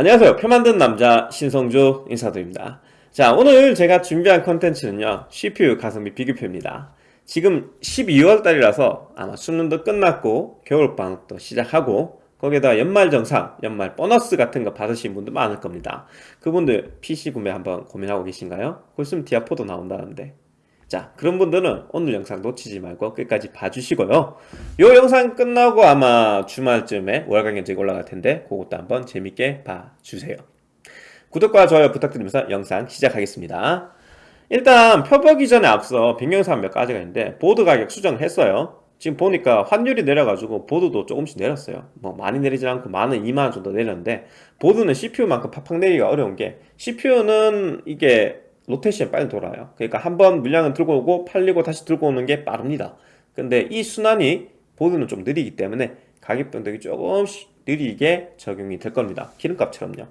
안녕하세요. 표 만든 남자 신성주 인사드립니다. 자 오늘 제가 준비한 컨텐츠는요 CPU 가성비 비교표입니다. 지금 12월달이라서 아마 수능도 끝났고 겨울방학도 시작하고 거기에다 연말정산, 연말 보너스 같은 거 받으신 분들 많을 겁니다. 그분들 PC 구매 한번 고민하고 계신가요? 곧 있으면 디아포도 나온다는데 자 그런 분들은 오늘 영상 놓치지 말고 끝까지 봐주시고요. 요 영상 끝나고 아마 주말쯤에 월간 견적이 올라갈 텐데 그것도 한번 재밌게 봐주세요. 구독과 좋아요 부탁드리면서 영상 시작하겠습니다. 일단 표 보기 전에 앞서 변경사항 몇 가지가 있는데 보드 가격 수정을 했어요. 지금 보니까 환율이 내려가지고 보드도 조금씩 내렸어요. 뭐 많이 내리지 않고 많은 2만원 정도 내렸는데 보드는 CPU만큼 팍팍 내리기가 어려운 게 CPU는 이게 로테이션 빨리 돌아요. 그러니까 한 번 물량을 들고 오고 팔리고 다시 들고 오는 게 빠릅니다. 근데 이 순환이 보드는 좀 느리기 때문에 가격 변동이 조금씩 느리게 적용이 될 겁니다. 기름값처럼요.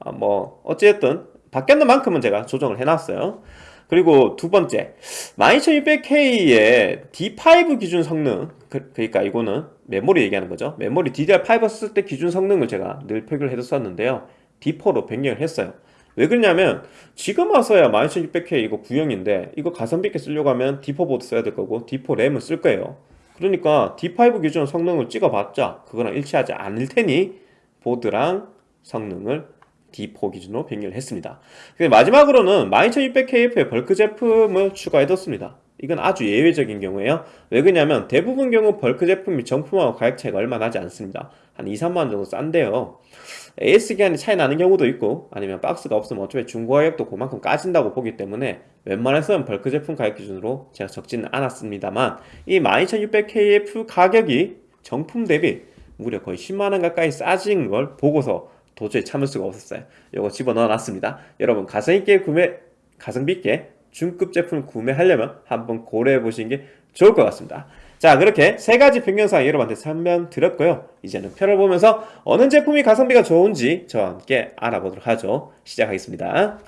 아, 뭐 어쨌든 바뀌었는 만큼은 제가 조정을 해놨어요. 그리고 두 번째 12600K의 D5 기준 성능 그, 러니까 이거는 메모리 얘기하는 거죠. 메모리 DDR5 썼을 때 기준 성능을 제가 늘 표기를 해뒀었는데요. D4로 변경을 했어요 왜 그러냐면 지금 와서야 12600K 이거 구형인데 이거 가성비 있게 쓰려고 하면 D4 보드 써야 될 거고 D4 램을 쓸 거예요. 그러니까 D5 기준 성능을 찍어봤자 그거랑 일치하지 않을 테니 보드랑 성능을 D4 기준으로 변경을 했습니다. 마지막으로는 12600KF의 bulk 제품을 추가해뒀습니다. 이건 아주 예외적인 경우에요. 왜 그러냐면 대부분 경우 bulk 제품이 정품하고 가격 차이가 얼마 나지 않습니다. 한 2, 3만원 정도 싼데요 AS 기한이 차이 나는 경우도 있고 아니면 박스가 없으면 어차피 중고 가격도 그만큼 까진다고 보기 때문에 웬만해서는 bulk 제품 가격 기준으로 제가 적지는 않았습니다만 이 12600KF 가격이 정품 대비 무려 거의 10만원 가까이 싸진 걸 보고서 도저히 참을 수가 없었어요. 이거 집어넣어 놨습니다. 여러분 가성있게 구매 가성비 있게 중급 제품을 구매하려면 한번 고려해 보시는 게 좋을 것 같습니다 자 그렇게 세 가지 변경사항 여러분한테 설명드렸고요. 이제는 표를 보면서 어느 제품이 가성비가 좋은지 저와 함께 알아보도록 하죠. 시작하겠습니다.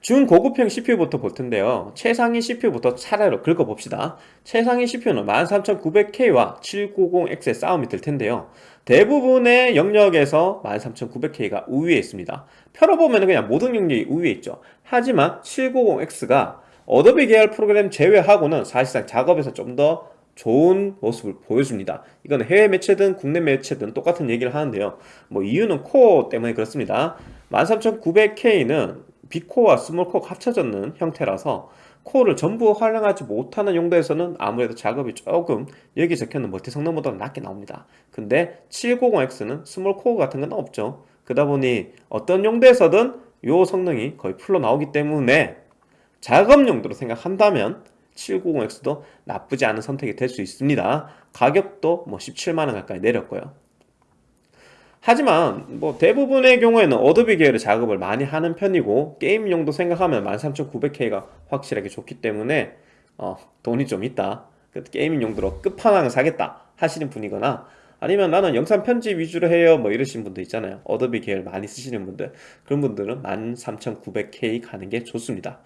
중고급형 CPU부터 볼 텐데요. 최상위 CPU부터 차례로 긁어봅시다. 최상위 CPU는 13900K와 790X의 싸움이 될 텐데요. 대부분의 영역에서 13900K가 우위에 있습니다. 표로 보면 그냥 모든 영역이 우위에 있죠. 하지만 790X가 어도비 계열 프로그램 제외하고는 사실상 작업에서 좀 더 좋은 모습을 보여줍니다. 이건 해외 매체든 국내 매체든 똑같은 얘기를 하는데요. 뭐 이유는 코어 때문에 그렇습니다. 13900K는 big core와 small core가 합쳐졌는 형태라서 코어를 전부 활용하지 못하는 용도에서는 아무래도 작업이 조금 여기 적혀있는 멀티 성능보다 낮게 나옵니다. 근데 790X는 small core 같은 건 없죠. 그러다 보니 어떤 용도에서든 이 성능이 거의 풀로 나오기 때문에 작업 용도로 생각한다면 790X도 나쁘지 않은 선택이 될 수 있습니다. 가격도 뭐 17만원 가까이 내렸고요. 하지만 뭐 대부분의 경우에는 어도비 계열의 작업을 많이 하는 편이고 게임 용도 생각하면 13900K가 확실하게 좋기 때문에 어, 돈이 좀 있다. 그 gaming 용도로 끝판왕을 사겠다 하시는 분이거나 아니면 나는 영상 편집 위주로 해요 뭐 이러신 분들 있잖아요. 어도비 계열 많이 쓰시는 분들. 그런 분들은 13900K 가는 게 좋습니다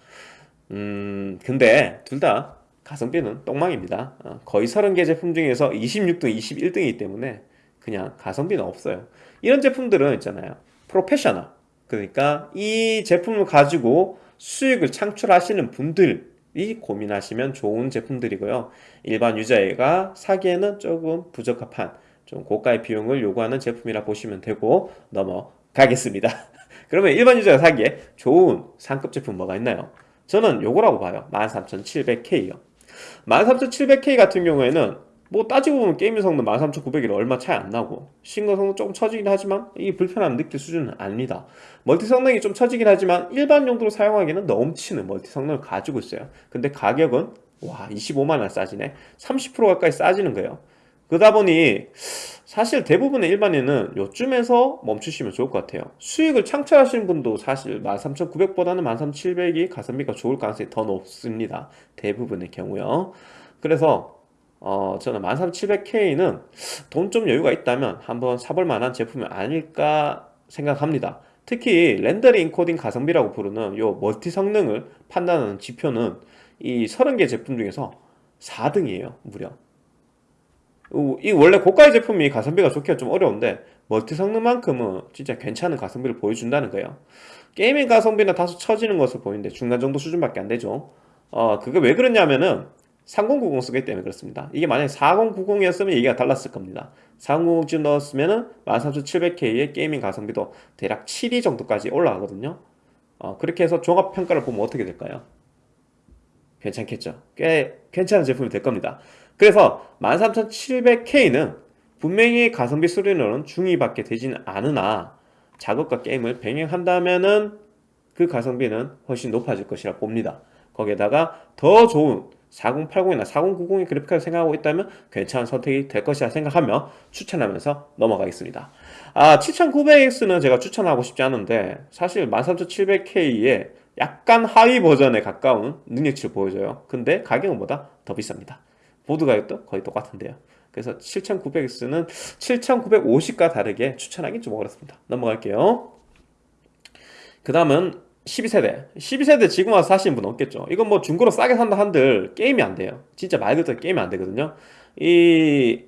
음 근데 둘 다 가성비는 똥망입니다. 어, 거의 30개 제품 중에서 26등 21등이기 때문에 그냥 가성비는 없어요. 이런 제품들은 있잖아요. 프로페셔널. 그러니까 이 제품을 가지고 수익을 창출하시는 분들이 고민하시면 좋은 제품들이고요. 일반 유저가 사기에는 조금 부적합한 좀 고가의 비용을 요구하는 제품이라 보시면 되고 넘어가겠습니다. 그러면 일반 유저가 사기에 좋은 상급 제품 뭐가 있나요? 저는 요거라고 봐요. 13700K요. 13700K 같은 경우에는 뭐 따지고 보면 게임 성능 13900이라 얼마 차이 안 나고 싱글 성능 조금 처지긴 하지만 이 불편함 느낄 수준은 아닙니다. 멀티 성능이 좀 처지긴 하지만 일반 용도로 사용하기는 넘치는 멀티 성능을 가지고 있어요. 근데 가격은 와 25만원 싸지네. 30% 가까이 싸지는 거예요 그러다 보니 사실 대부분의 일반인은 요쯤에서 멈추시면 좋을 것 같아요. 수익을 창출하시는 분도 사실 13,900보다는 13,700이 가성비가 좋을 가능성이 더 높습니다. 대부분의 경우요. 그래서 어, 저는 13700K는 돈 좀 여유가 있다면 한번 사볼 만한 제품이 아닐까 생각합니다. 특히 렌더링 인코딩 가성비라고 부르는 요 멀티 성능을 판단하는 지표는 이 30개 제품 중에서 4등이에요 무려. 우- 이 원래 고가의 제품이 가성비가 좋기가 좀 어려운데 멀티 성능만큼은 진짜 괜찮은 가성비를 보여준다는 거예요. gaming 가성비는 다소 처지는 것으로 보이는데 중간 정도 수준밖에 안 되죠. 어, 그게 왜 그러냐면은 3090 쓰기 때문에 그렇습니다. 이게 만약에 4090이었으면 얘기가 달랐을 겁니다. 4090쯤 넣었으면은 13700K의 gaming 가성비도 대략 7위 정도까지 올라가거든요. 어, 그렇게 해서 종합 평가를 보면 어떻게 될까요? 괜찮겠죠. 꽤 괜찮은 제품이 될 겁니다. 그래서 13700K는 분명히 가성비 수준으로는 중위밖에 되지는 않으나 작업과 게임을 병행한다면은 그 가성비는 훨씬 높아질 것이라 봅니다. 거기에다가 더 좋은 4080이나 4090의 그래픽카드 생각하고 있다면 괜찮은 선택이 될 것이라 생각하며 추천하면서 넘어가겠습니다. 아, 7900X는 제가 추천하고 싶지 않은데 사실 13700K의 약간 하위 버전에 가까운 능력치를 보여줘요. 근데 가격은 보다 더 비쌉니다. 보드 가격도 거의 똑같은데요. 그래서 7900X는 7950과 다르게 추천하기 좀 어렵습니다. 넘어갈게요. 그 다음은 12세대. 12세대 지금 와서 사시는 분 없겠죠. 이건 뭐 중고로 싸게 산다 한들 게임이 안 돼요. 진짜 말 그대로 게임이 안 되거든요. 이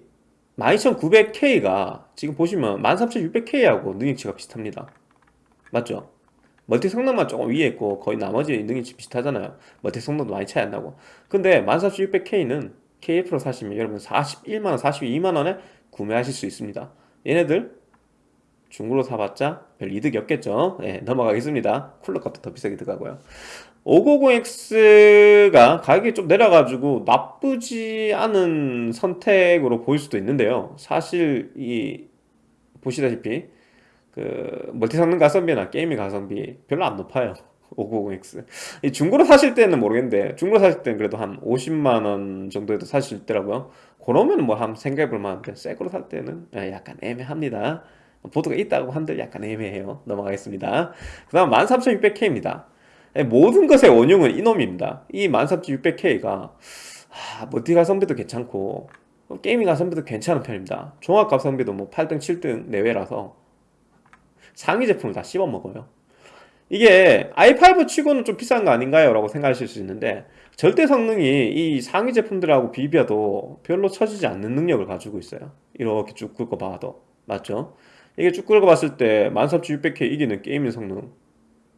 12900K가 지금 보시면 13600K하고 능력치가 비슷합니다. 맞죠? 멀티 성능만 조금 위에 있고 거의 나머지 능력치 비슷하잖아요. 멀티 성능도 많이 차이 안 나고. 근데 14600K는 KF로 사시면 여러분 41만원, 42만원에 구매하실 수 있습니다. 얘네들 중고로 사봤자 별 이득이 없겠죠. 네, 넘어가겠습니다. 쿨러 값도 더 비싸게 들어가고요. 590X가 가격이 좀 내려가지고 나쁘지 않은 선택으로 보일 수도 있는데요. 사실 이 보시다시피 그 멀티 성능 가성비나 게임의 가성비 별로 안 높아요. 590X. 이 중고로 사실 때는 모르겠는데 중고로 사실 때는 그래도 한 50만 원 정도에도 사실 수 있더라고요. 그러면 뭐 한번 생각해 볼 만한데 새 거로 살 때는 약간 애매합니다. 보드가 있다고 한들 약간 애매해요. 넘어가겠습니다. 그 다음 13600K입니다. 모든 것의 원흉은 이놈입니다. 이 13600K가 아, 멀티 가성비도 괜찮고 게이밍 가성비도 괜찮은 편입니다. 종합 가성비도 뭐 8등, 7등 내외라서 상위 제품을 다 씹어 먹어요. 이게 i5 치고는 좀 비싼 거 아닌가요? 라고 생각하실 수 있는데 절대 성능이 이 상위 제품들하고 비벼도 별로 처지지 않는 능력을 가지고 있어요. 이렇게 쭉 긁어 봐도 맞죠? 이게 쭉 긁어봤을 때 13600K 이기는 게이밍 성능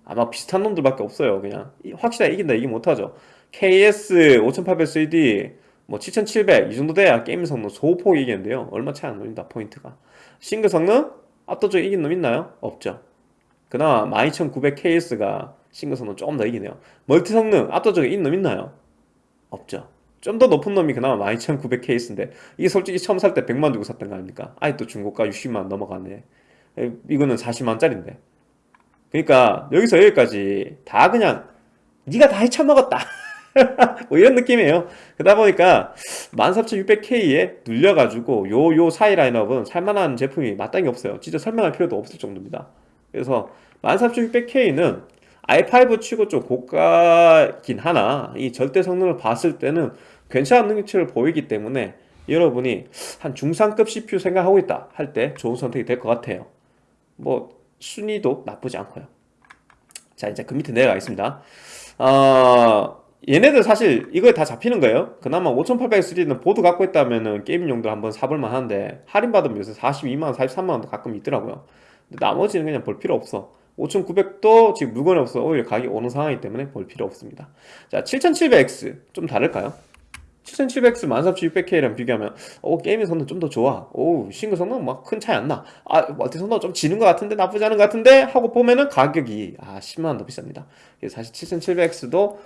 아마 비슷한 놈들밖에 없어요 그냥 확실하게 이긴다 이기 못하죠 KS 5800X3D 뭐 7700 이 정도 돼야 게임 성능 소폭 이기는데요 얼마 차이 안 납니다 포인트가 싱글 성능 압도적으로 이긴 놈 있나요? 없죠 그나마 12900KS가 싱글 성능 조금 더 이기네요. 멀티 성능 압도적으로 이긴 놈 있나요? 없죠. 좀 더 높은 놈이 그나마 12900KS인데 이게 솔직히 처음 살 때 100만 주고 샀던 거 아닙니까? 아예 또 중고가 60만 넘어가네. 이거는 40만짜리인데. 그러니까 여기서 여기까지 다 그냥 네가 다 헤쳐먹었다. 뭐 이런 느낌이에요. 그러다 보니까 13600K에 눌려가지고 요 요 사이 라인업은 살만한 제품이 마땅히 없어요. 진짜 설명할 필요도 없을 정도입니다 그래서 13600K는 i5 치고 좀 고가긴 하나 이 절대 성능을 봤을 때는 괜찮은 능력치를 보이기 때문에 여러분이 한 중상급 CPU 생각하고 있다 할 때 좋은 선택이 될 것 같아요. 뭐 순위도 나쁘지 않고요. 자 이제 그 밑에 내려가겠습니다. 어, 얘네들 사실 이거에 다 잡히는 거예요. 그나마 5800X는 보드 갖고 있다면 게임용도 한번 사볼만 한데 할인받으면 요새 42만원 43만원도 가끔 있더라고요 나머지는 그냥 볼 필요 없어. 5900도 지금 물건이 없어. 오히려 가격이 오는 상황이기 때문에 볼 필요 없습니다. 자 7700X 좀 다를까요? 7700X 13600K랑 비교하면 오 게임의 성능 좀 더 좋아. 오 싱글 성능 막 큰 차이 안나. 아 멀티 성능 좀 지는 것 같은데 나쁘지 않은 것 같은데 하고 보면은 가격이 아 10만원 더 비쌉니다. 그래서 사실 7700X도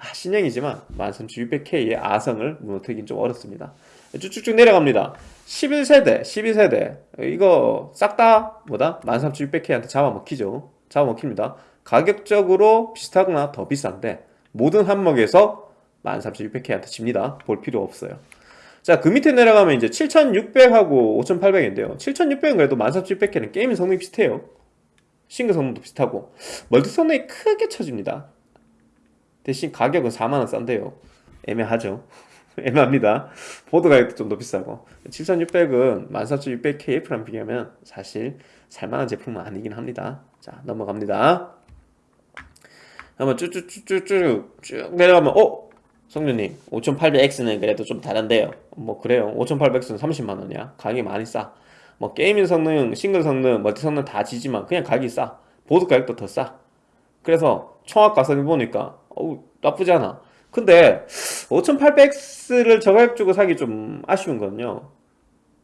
아, 신형이지만 13600K의 아성을 무너뜨리긴 좀 어렵습니다 쭉쭉쭉 내려갑니다. 11세대 12세대. 이거 싹 다 뭐다? 13600K한테 잡아먹히죠. 잡아먹힙니다. 가격적으로 비슷하거나 더 비싼데 모든 항목에서 13600K한테 집니다. 볼 필요 없어요. 자 그 밑에 내려가면 이제 7600하고 5800인데요. 7600은 그래도 13600K는 게임 성능이 비슷해요. 싱글 성능도 비슷하고. 멀티 성능이 크게 처집니다. 대신 가격은 4만원 싼데요. 애매하죠 애매합니다. 보드 가격도 좀 더 비싸고. 7600은 14600KF랑 비교하면 사실 살만한 제품은 아니긴 합니다. 자 넘어갑니다. 한번 쭉쭉쭉쭉쭉 쭉 내려가면 어? 성준님 5800X는 그래도 좀 다른데요. 뭐 그래요. 5800X는 30만원이야. 가격이 많이 싸 뭐 게이밍 성능, 싱글 성능, 멀티 성능 다 지지만 그냥 가격이 싸. 보드 가격도 더 싸. 그래서 총합 가성비 보니까 어우 나쁘지 않아 근데 5800X를 저 가격 주고 사기 좀 아쉬운 건요.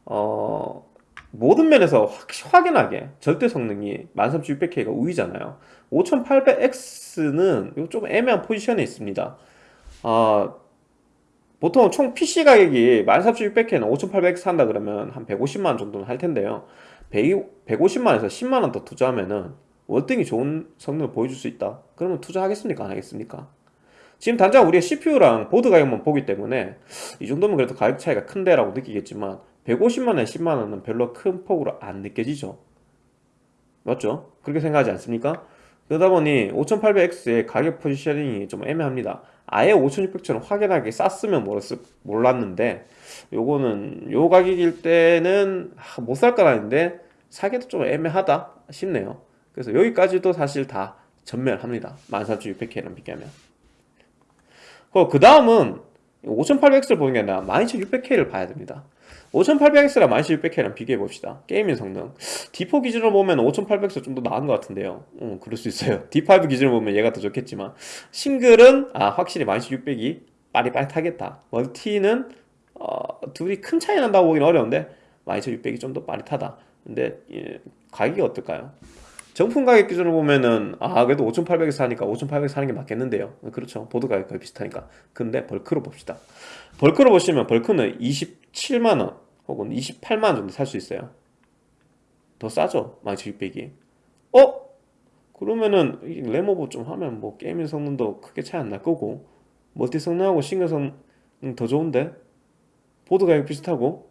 어 모든 면에서 확, 확연하게 절대 성능이 13600K가 우위잖아요. 5800X는 좀 애매한 포지션에 있습니다. 아, 보통 총 PC 가격이 13600K는 5800X 산다 그러면 한 150만원 정도는 할 텐데요. 150만원에서 10만원 더 투자하면은 월등히 좋은 성능을 보여줄 수 있다. 그러면 투자하겠습니까? 안 하겠습니까 지금 당장 우리가 CPU랑 보드 가격만 보기 때문에 이 정도면 그래도 가격 차이가 큰데 라고 느끼겠지만 150만원, 10만원은 별로 큰 폭으로 안 느껴지죠. 맞죠? 그렇게 생각하지 않습니까? 그러다 보니 5800X의 가격 포지셔닝이 좀 애매합니다. 아예 5600처럼 확연하게 쌌으면 몰랐는데 요거는 요 가격일 때는 못살건 아닌데 사기도 좀 애매하다 싶네요. 그래서 여기까지도 사실 다 전멸합니다. 13600K랑 비교하면 그 다음은 5800X를 보는 게 아니라 12600K를 봐야 됩니다. 5800X랑 12600K랑 비교해 봅시다. 게이밍 성능. D4 기준으로 보면 5800X 좀 더 나은 것 같은데요. 음, 그럴 수 있어요. D5 기준으로 보면 얘가 더 좋겠지만. 싱글은 아 확실히 12600이 빠릿빠릿하겠다. 멀티는 어, 둘이 큰 차이 난다고 보기는 어려운데 12600이 좀 더 빠릿하다. 근데 예, 가격이 어떨까요? 정품 가격 기준으로 보면은 아 그래도 5800X 싸니까 5800X 사는 게 맞겠는데요. 그렇죠. 보드 가격 거의 비슷하니까. 근데 벌크로 봅시다. 벌크로 보시면 벌크는 27만원 혹은 28만원 정도 살 수 있어요. 더 싸죠? 12600이. 어? 그러면은 램오버 좀 하면 뭐 게이밍 성능도 크게 차이 안 날 거고 멀티 성능하고 싱글 성능 더 좋은데? 보드 가격 비슷하고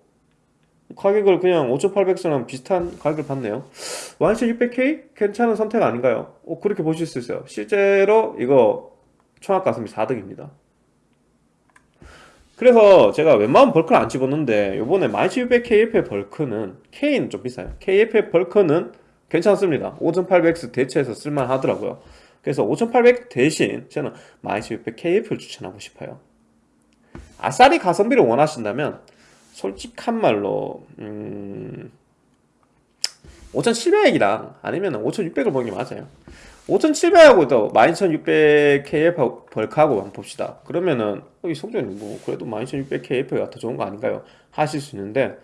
가격을 그냥 5800X랑 비슷한 가격을 받네요. 12600K? 괜찮은 선택 아닌가요? 어, 그렇게 보실 수 있어요. 실제로 이거 총합 가성비 4등입니다. 그래서 제가 웬만하면 벌크를 안 집었는데 요번에 12600KF의 벌크는 K는 좀 비싸요. KF의 벌크는 괜찮습니다. 5800X 대체해서 쓸만 하더라고요. 그래서 5800 대신 저는 12600KF를 추천하고 싶어요. 아싸리 가성비를 원하신다면 솔직한 말로 음... 5700이랑 아니면 5600을 보는 게 맞아요. 5700하고 또 12600KF 벌크하고 한번 봅시다. 그러면은 어, 이 성적이 뭐 그래도 12600KF가 더 좋은 거 아닌가요? 하실 수 있는데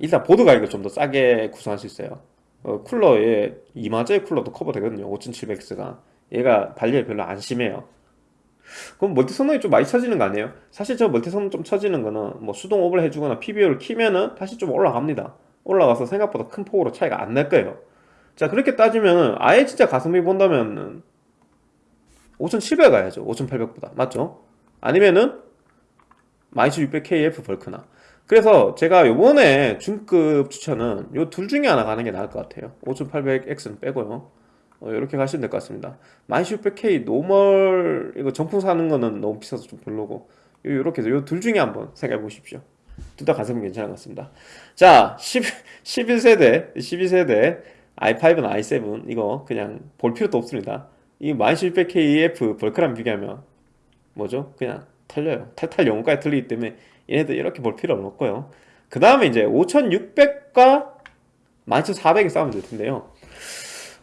일단 보드 가격을 좀 더 싸게 구성할 수 있어요. 어, 쿨러에 2만원짜리 쿨러도 커버되거든요. 5700X가. 얘가 발열이 별로 안 심해요 그럼 멀티 성능이 좀 많이 처지는 거 아니에요? 사실 저 멀티 성능 좀 처지는 거는 뭐 수동 오버를 해주거나 PBO를 키면은 다시 좀 올라갑니다. 올라가서 생각보다 큰 폭으로 차이가 안 날 거예요. 자 그렇게 따지면 아예 진짜 가성비 본다면 5700 가야죠. 5800보다. 맞죠? 아니면은 12600KF 벌크나. 그래서 제가 요번에 중급 추천은 요 둘 중에 하나 가는 게 나을 것 같아요. 5800X는 빼고요 어, 이렇게 가시면 될 것 같습니다. 12600K 노멀 이거 정품 사는 거는 너무 비싸서 좀 별로고 요렇게 해서 요 둘 중에 한번 생각해 보십시오. 둘 다 가성비 괜찮은 것 같습니다. 자 10, 11세대 12세대 i5나 i7 이거 그냥 볼 필요도 없습니다. 이 12600KF 벌크랑 비교하면 뭐죠? 그냥 털려요. 탈탈 영혼까지 털리기 때문에 얘네들 이렇게 볼 필요는 없고요. 그 다음에 이제 5600과 12400이 싸우면 될 텐데요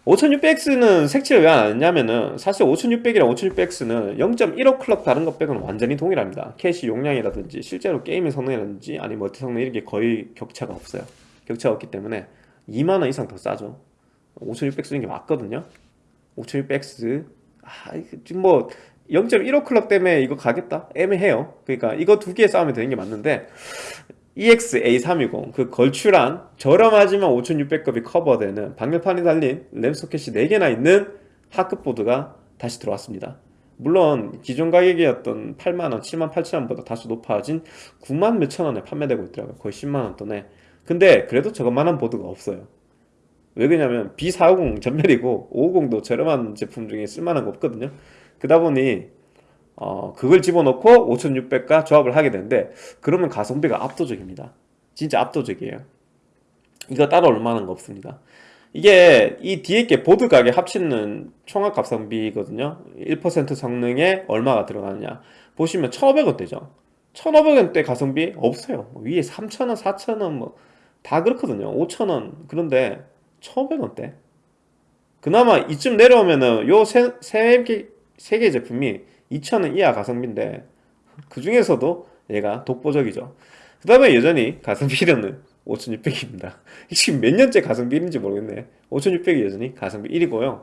5600X는 색칠을 왜 안 했냐면은 사실 5600이랑 5600X는 0.15 클럭 다른 것 빼고는 완전히 동일합니다. 캐시 용량이라든지 실제로 게임의 성능이라든지 아니면 멀티 성능 이런 게 거의 격차가 없어요. 격차가 없기 때문에 2만원 이상 더 싸죠. 5600 쓰는 게 맞거든요. 5600X 아, 지금 뭐 0.15 클럭 때문에 이거 가겠다? 애매해요. 그러니까 이거 두 개 싸우면 되는 게 맞는데 EX-A320 그 걸출한 저렴하지만 5600급이 커버되는 방열판이 달린 램 소켓이 4개나 있는 하급 보드가 다시 들어왔습니다. 물론 기존 가격이었던 8만원, 7만 8천원보다 다소 높아진 9만 몇천원에 판매되고 있더라고요. 거의 10만원 돈에. 근데 그래도 저것만한 보드가 없어요. 왜 그러냐면 B450 전멸이고 550도 저렴한 제품 중에 쓸만한 거 없거든요. 그러다 보니 어, 그걸 집어넣고 5600과 조합을 하게 되는데 그러면 가성비가 압도적입니다. 진짜 압도적이에요. 이거 따로 얼마나 거 없습니다. 이게 이 뒤에 게 보드 가격 합치는 총합 가성비거든요. 1% 성능에 얼마가 들어가느냐. 보시면 1500원대죠. 1500원대 가성비 없어요. 뭐 위에 3000원 4000원 뭐 다 그렇거든요. 5000원. 그런데 1500원대. 그나마 이쯤 내려오면은 요 세개 세 개 제품이 2000원 이하 가성비인데 그 중에서도 얘가 독보적이죠. 그 다음에 여전히 가성비는 5600입니다. 지금 몇 년째 가성비 1인지 모르겠네 5600이 여전히 가성비 1이고요.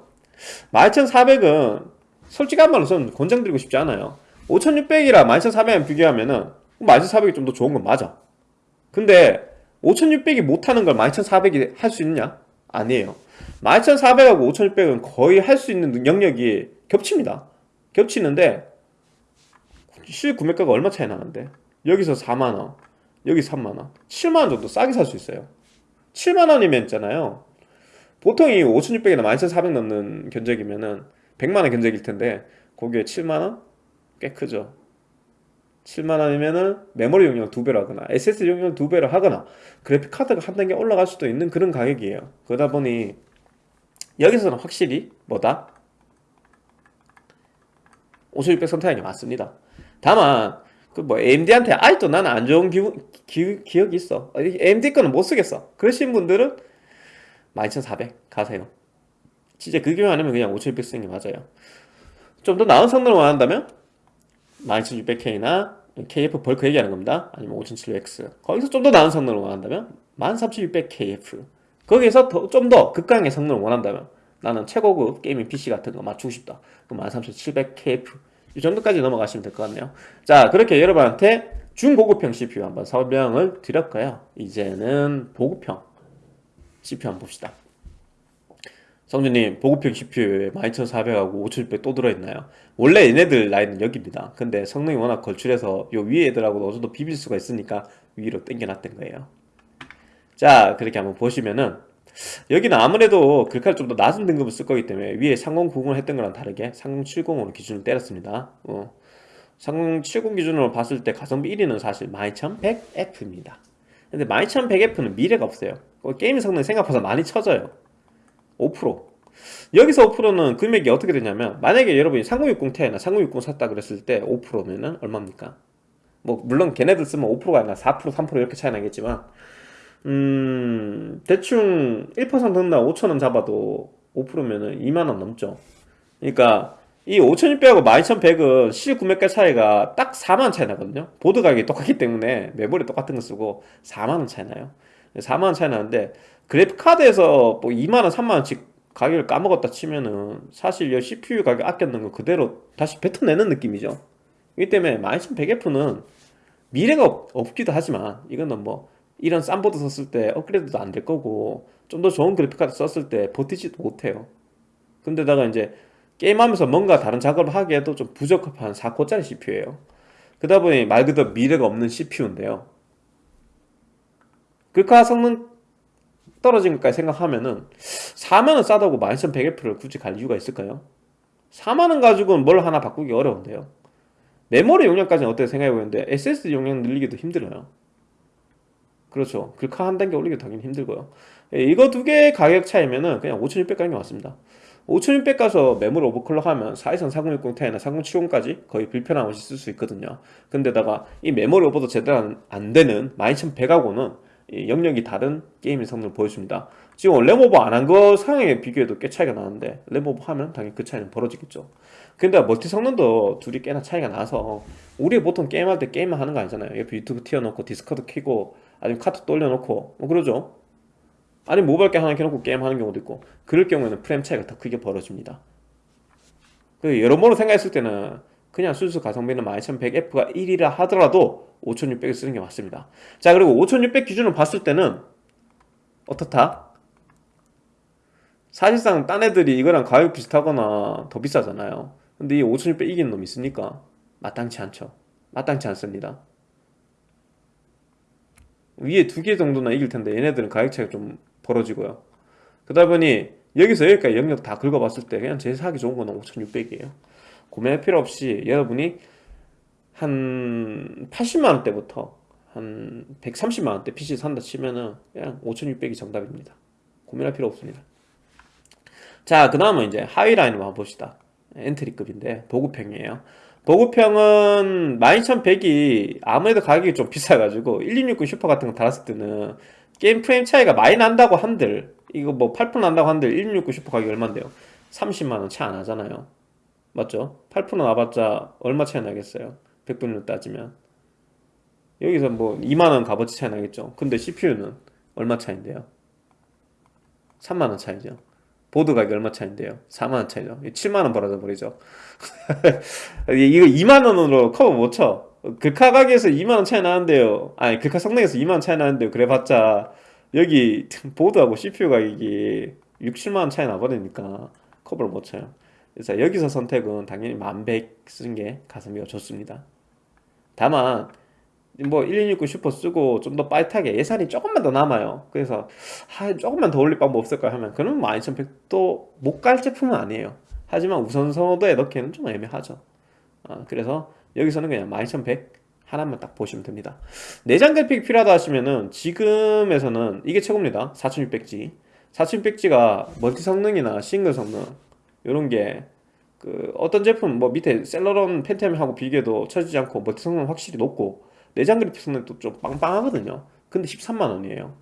12400은 솔직한 말로 저는 권장드리고 싶지 않아요. 5600이랑 12400을 비교하면은 12400이 좀 더 좋은 건 맞아. 근데 5600이 못하는 걸 12400이 할 수 있냐? 아니에요. 12400하고 5600은 거의 할 수 있는 영역이 겹칩니다 겹치는데 실 구매가가 얼마 차이 나는데? 여기서 4만원 여기 3만원. 7만원 정도 싸게 살 수 있어요. 7만원이면 있잖아요. 보통 이 5600이나 12400 넘는 견적이면은 100만원 견적일 텐데 거기에 7만원? 꽤 크죠. 7만원이면은 메모리 용량 두 배로 하거나 SSD 용량 두 배로 하거나 그래픽카드가 한 단계 올라갈 수도 있는 그런 가격이에요. 그러다 보니 여기서는 확실히 뭐다? 5600 선택하는 게 맞습니다. 다만 그 뭐 AMD한테 아직도 나는 안 좋은 기, 기, 기억이 있어. AMD 거는 못 쓰겠어. 그러신 분들은 12400 가세요. 진짜 그게 아니면 그냥 5600 쓰는 게 맞아요. 좀 더 나은 성능을 원한다면 12600K나 KF 벌크 얘기하는 겁니다. 아니면 5700X 거기서 좀 더 나은 성능을 원한다면 13600KF 거기에서 좀더 극강의 성능을 원한다면 나는 최고급 게이밍 PC 같은 거 맞추고 싶다. 그럼 13700KF 이 정도까지 넘어가시면 될 것 같네요. 자 그렇게 여러분한테 중고급형 CPU 한번 설명을 드렸고요. 이제는 보급형 CPU 한번 봅시다. 성준님 보급형 CPU에 12400하고 5600 또 들어있나요? 원래 얘네들 라인은 여기입니다. 근데 성능이 워낙 걸출해서 요 위에 애들하고 어느 정도 비빌 수가 있으니까 위로 당겨놨던 거예요. 자 그렇게 한번 보시면은 여기는 아무래도 글카를 좀 더 낮은 등급을 쓸 거기 때문에 위에 3090을 했던 거랑 다르게 3070으로 기준을 때렸습니다. 어. 3070 기준으로 봤을 때 가성비 1위는 사실 12100F입니다. 근데 12100F는 미래가 없어요. 게임 성능이 생각보다 많이 쳐져요. 5% 여기서 5%는 금액이 어떻게 되냐면 만약에 여러분이 3060 Ti나 3060 샀다 그랬을 때 5%면은 얼마입니까? 뭐 물론 걔네들 쓰면 5%가 아니라 4% 3% 이렇게 차이 나겠지만 음 대충 1% 든다 5천원 잡아도 5%면은 2만원 넘죠. 그러니까 이 5600하고 12100은 실 구매가 차이가 딱 4만원 차이 나거든요. 보드 가격이 똑같기 때문에 메모리 똑같은 거 쓰고 4만원 차이 나요. 4만원 차이 나는데 그래픽카드에서 뭐 2만원 3만원씩 가격을 까먹었다 치면은 사실 이 CPU 가격 아꼈는 거 그대로 다시 뱉어내는 느낌이죠. 이기 때문에 12100F는 미래가 없, 기도 하지만 이거는 뭐 이런 싼 보드 썼을 때 업그레이드도 안 될 거고 좀 더 좋은 그래픽카드 썼을 때 버티지도 못해요. 근데다가 이제 게임하면서 뭔가 다른 작업을 하기에도 좀 부적합한 4코짜리 CPU예요. 그러다 보니 말 그대로 미래가 없는 CPU인데요. 글카 성능 떨어진 것까지 생각하면은 4만원 싸다고 12100F를 굳이 갈 이유가 있을까요? 4만원 가지고는 뭘 하나 바꾸기 어려운데요. 메모리 용량까지는 어떻게 생각해보는데 SSD 용량 늘리기도 힘들어요 그렇죠. 글카 한 단계 올리기도 당연히 힘들고요. 예, 이거 두 개의 가격 차이면은 그냥 5600 가는 게 맞습니다. 5600 가서 메모리 오버클럭 하면 423 4060 Ti나 4070까지 거의 불편함 없이 쓸 수 있거든요. 근데다가 이 메모리 오버도 제대로 안 되는 12100하고는 영역이 다른 게임의 성능을 보여줍니다. 지금 램오버 안 한 거 상황에 비교해도 꽤 차이가 나는데 램오버 하면 당연히 그 차이는 벌어지겠죠. 근데 멀티 성능도 둘이 꽤나 차이가 나서 우리 보통 게임할 때 게임만 하는 거 아니잖아요. 옆에 유튜브 틀어놓고 디스커드 키고 아니면 카톡 또 올려놓고 뭐 그러죠. 아니 모바일 게임 하나 켜놓고 게임하는 경우도 있고 그럴 경우에는 프레임 차이가 더 크게 벌어집니다. 그 여러모로 생각했을 때는 그냥 순수 가성비는 12100F가 1이라 하더라도 5600을 쓰는 게 맞습니다. 자 그리고 5600 기준으로 봤을 때는 어떻다? 사실상 딴 애들이 이거랑 가격 비슷하거나 더 비싸잖아요. 근데 이 5600 이기는 놈이 있으니까 마땅치 않죠. 마땅치 않습니다 위에 두 개 정도나 이길 텐데 얘네들은 가격 차이가 좀 벌어지고요 그러다 보니 여기서 여기까지 영역 다 긁어봤을 때 그냥 제일 사기 좋은 거는 5600이에요 구매할 필요 없이 여러분이 한 80만원대부터 한 130만원대 PC 산다 치면은 그냥 5600이 정답입니다 고민할 필요 없습니다 자, 그 다음은 이제 하위 라인을 한번 봅시다. 엔트리급인데, 보급형이에요. 보급형은 12100이 아무래도 가격이 좀 비싸가지고, 1660 슈퍼 같은 거 달았을 때는 게임 프레임 차이가 많이 난다고 한들, 이거 뭐 8% 난다고 한들 1660 슈퍼 가격이 얼만데요? 30만원 차이 안 하잖아요. 맞죠? 8% 나봤자 얼마 차이 나겠어요? 100분율 따지면. 여기서 뭐 2만원 값어치 차이 나겠죠? 근데 CPU는 얼마 차인데요? 3만원 차이죠. 보드 가격이 얼마 차인데요? 4만원 차이죠. 7만원 벌어져 버리죠. 이거 2만원으로 커버 못 쳐. 글카 가격에서 2만원 차이 나는데요. 아니, 글카 성능에서 2만원 차이 나는데요. 그래 봤자, 여기 보드하고 CPU 가격이 6, 7만원 차이 나버리니까 커버를 못 쳐요. 그래서 여기서 선택은 당연히 1100 쓰는 게 가성비가 좋습니다. 다만, 뭐 1660 슈퍼 쓰고 좀 더 빠릿하게 예산이 조금만 더 남아요. 그래서 아, 조금만 더 올릴 방법 없을까 하면 그러면 뭐 12100도 못 갈 제품은 아니에요. 하지만 우선 선호도에 넣기에는 좀 애매하죠. 아, 그래서 여기서는 그냥 12100 하나만 딱 보시면 됩니다. 내장 그래픽 필요하다 하시면은 지금에서는 이게 최고입니다. 4600G. 4600G가 멀티 성능이나 싱글 성능 이런 게 그 어떤 제품 뭐 밑에 셀러론 펜티엄하고 비교해도 처지지 않고 멀티 성능 확실히 높고 내장 그래픽 성능도 좀 빵빵하거든요. 근데 13만 원이에요.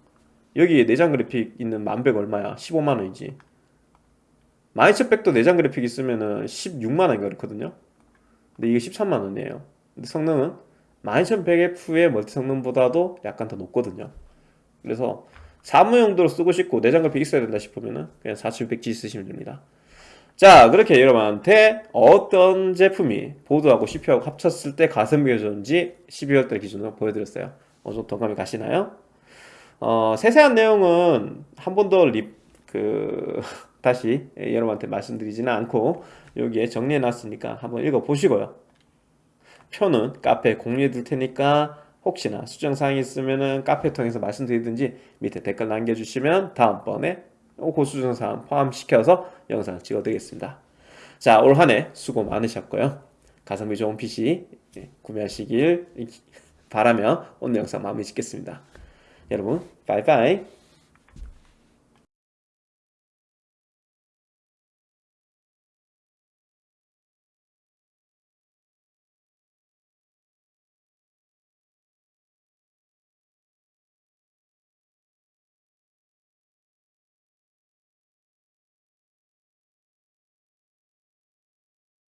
여기에 내장 그래픽 있는 만백 얼마야? 15만 원이지. 12100도 내장 그래픽 있으면은 16만 원 그렇거든요. 근데 이게 13만 원이에요. 근데 성능은 12100F의 멀티 성능보다도 약간 더 높거든요. 그래서 사무 용도로 쓰고 싶고 내장 그래픽 있어야 된다 싶으면은 그냥 4600G 쓰시면 됩니다. 자 그렇게 여러분한테 어떤 제품이 보드하고 CPU하고 합쳤을 때 가성비가 좋은지 12월달 기준으로 보여드렸어요 어느 정도 동감이 가시나요? 어, 세세한 내용은 한 번 더 립, 그, 다시 여러분한테 말씀드리지는 않고 여기에 정리해 놨으니까 한번 읽어 보시고요 표는 카페에 공유해 둘 테니까 혹시나 수정사항이 있으면은 카페 통해서 말씀드리든지 밑에 댓글 남겨주시면 다음번에 고수정사항 포함시켜서 영상을 찍어드리겠습니다. 자, 올 한 해 수고 많으셨고요. 가성비 좋은 PC 예, 구매하시길 바라며 오늘 영상 마무리 짓겠습니다. 여러분, 바이바이.